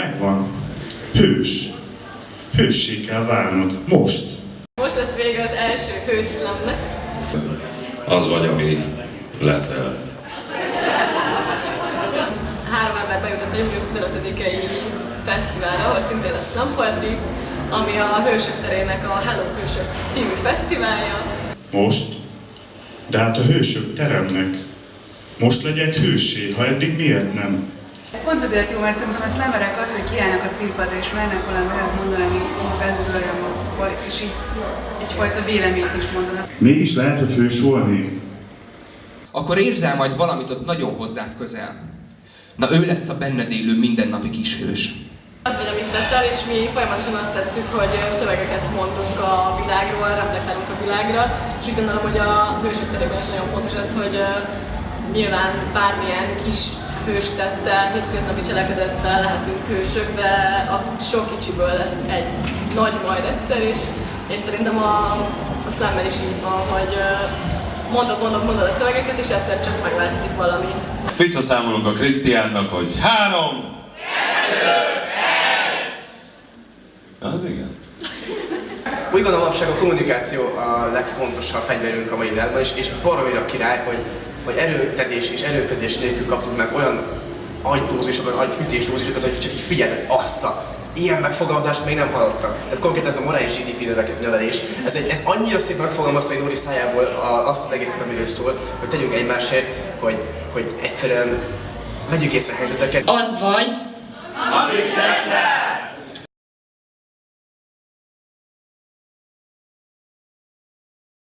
Megvan. Hős. Hőssé kell válnod. Most. Most lett vége az első hőszlemnek. Az vagy, ami leszel. Három ember bejutott a június 15-i fesztiválra, ahol szintén lesz Slam Poetry, ami a Hősök terének a Hello Hősök című fesztiválja. Most. De hát a hősök teremnek. Most legyek hőssé, ha eddig miért nem? Ez pont azért jó, mert szerintem a slammerek az, hogy kiállnak a színpadra és mernek valami olyat mondani, ami belül olyan magukból, és így egyfajta véleményt is mondanak. Mégis lehet, hogy hős volni. akkor érzel majd valamit ott nagyon hozzád közel. Na ő lesz a benned élő mindennapi kis hős. Az vagy, amit teszel, és mi folyamatosan azt tesszük, hogy szövegeket mondunk a világról, reflektálunk a világra, és úgy gondolom, hogy a hősök terében is nagyon fontos az, hogy nyilván bármilyen kis hőstettel, hétköznapi cselekedettel lehetünk hősök, de a sok kicsiből lesz egy nagy majd egyszer, és, és szerintem a, a slammer is így van, hogy mondod, mondod, mondod a szövegeket, és egyszer csak megváltozik valami. Visszaszámolunk a Krisztiánnak, hogy három, kettő, Az igen. Úgy gondolom, manapság a kommunikáció a legfontosabb fegyverünk a mai világban, és, és baromira király, hogy, hogy erőtetés és erőködés nélkül kaptunk meg olyan agydózisokat, agyütésdózisokat, hogy csak így figyelj, azt a ilyen megfogalmazást még nem hallottak. Tehát konkrétan ez a morális GDP növe- növelés, ez, egy, ez annyira szép megfogalmazta egy Nóri szájából a, azt az egészet, amiről szól, hogy tegyünk egymásért, hogy, hogy egyszerűen vegyük észre a helyzeteket. Az vagy, Amit teszel!